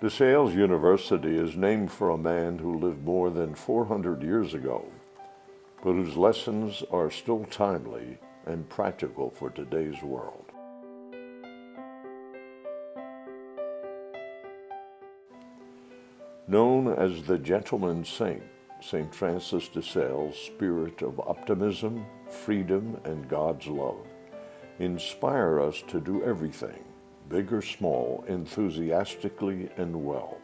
DeSales University is named for a man who lived more than 400 years ago, but whose lessons are still timely and practical for today's world. Known as the Gentleman Saint, St. Francis de Sales' spirit of optimism, freedom, and God's love inspire us to do everything, big or small, enthusiastically and well.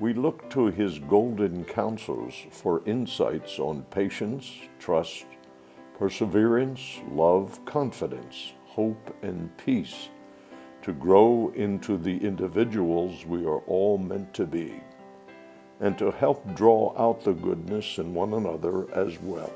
We look to his golden counsels for insights on patience, trust, perseverance, love, confidence, hope, and peace to grow into the individuals we are all meant to be, and to help draw out the goodness in one another as well.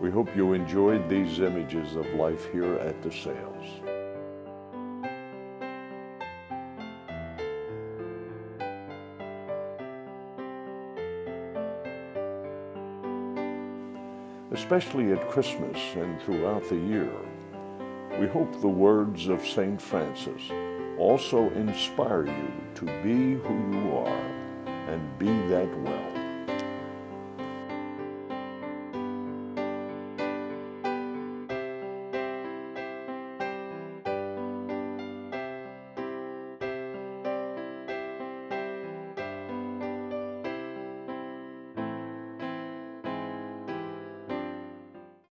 We hope you enjoyed these images of life here at DeSales. Especially at Christmas and throughout the year, we hope the words of St. Francis also inspire you to be who you are and be that well.